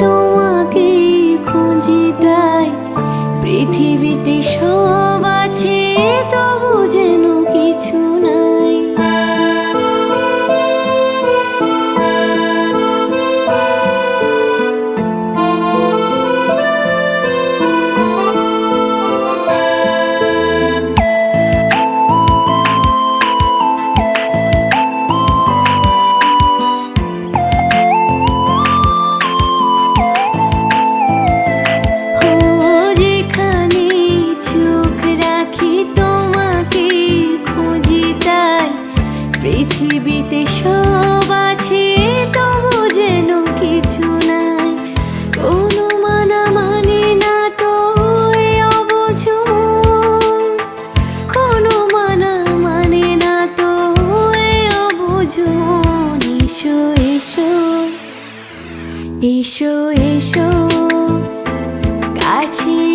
তোমাকে খুঁজি তাই। পৃথিবীতে সব আছে তবু যেন কিছু 一首一首，爱情。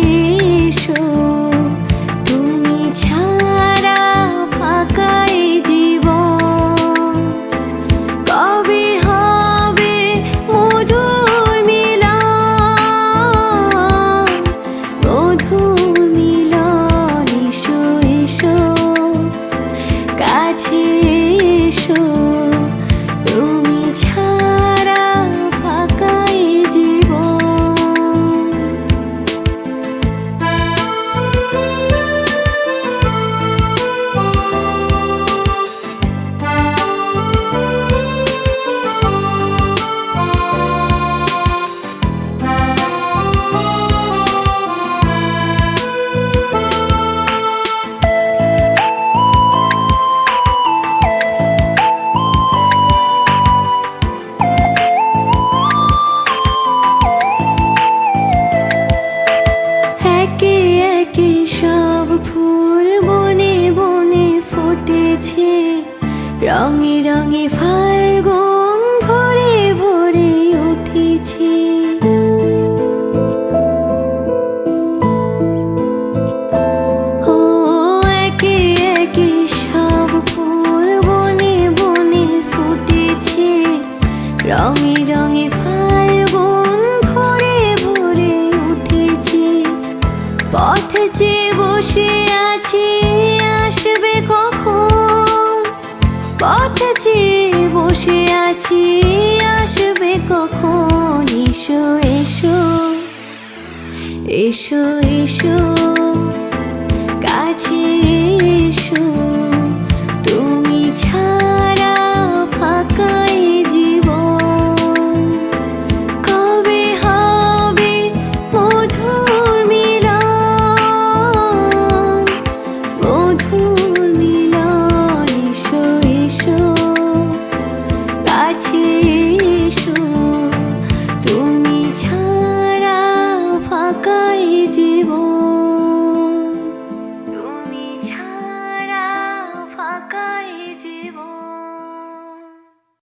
গেছে রঙে রঙে ফাল্গুন ভরে ভরে উঠেছে। ও একে একে সব কাছে আসবে কখন? এসো এসো এসো এসো।